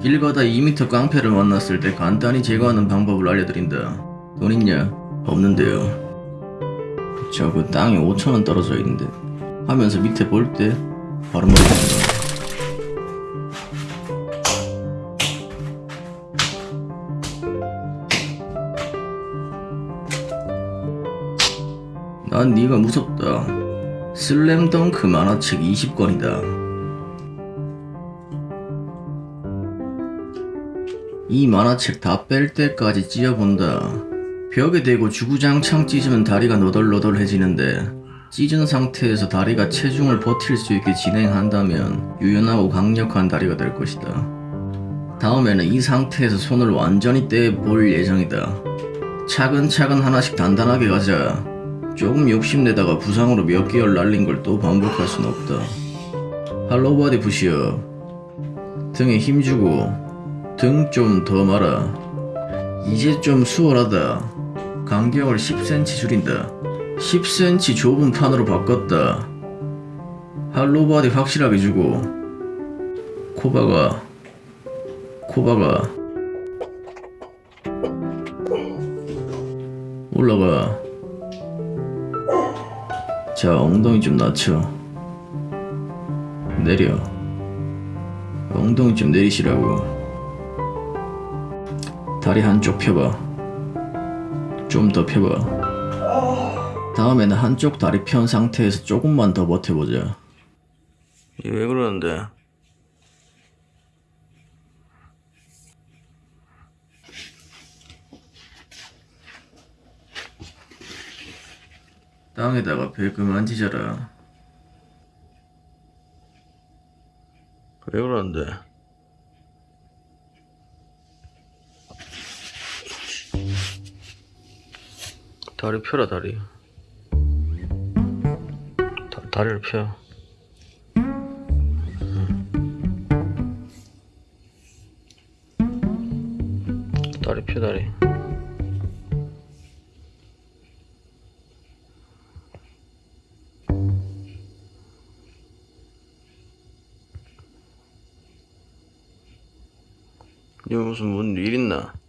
길 가다 2m 깡패를 만났을 때 간단히 제거하는 방법을 알려드린다. 돈 있냐? 없는데요. 저그 땅에 5천원 떨어져 있는데 하면서 밑에 볼 때 바로 머리 된다. 난 네가 무섭다. 슬램덩크 만화책 20권이다. 이 만화책 다 뺄 때까지 찢어본다. 벽에 대고 주구장창 찢으면 다리가 너덜너덜해지는데 찢은 상태에서 다리가 체중을 버틸 수 있게 진행한다면 유연하고 강력한 다리가 될 것이다. 다음에는 이 상태에서 손을 완전히 떼볼 예정이다. 차근차근 하나씩 단단하게 가자. 조금 욕심내다가 부상으로 몇 개월 날린 걸 또 반복할 순 없다. 할로바디 푸시업. 등에 힘주고 등 좀 더 말아. 이제 좀 수월하다. 간격을 10cm 줄인다. 10cm 좁은 판으로 바꿨다. 할로바디 확실하게 주고 코바가 코바가 올라가 자 엉덩이 좀 낮춰 내려 엉덩이 좀 내리시라고 다리 한쪽 펴봐. 좀 더 펴봐. 다음에는 한쪽 다리 편 상태에서 조금만 더 버텨보자. 이게 왜 그러는데? 땅에다가 배 그만 지져라. 왜 그러는데 다리 펴라 다리 다, 다리를 펴 응. 다리 펴 다리 이거 무슨 뭔 일 있나?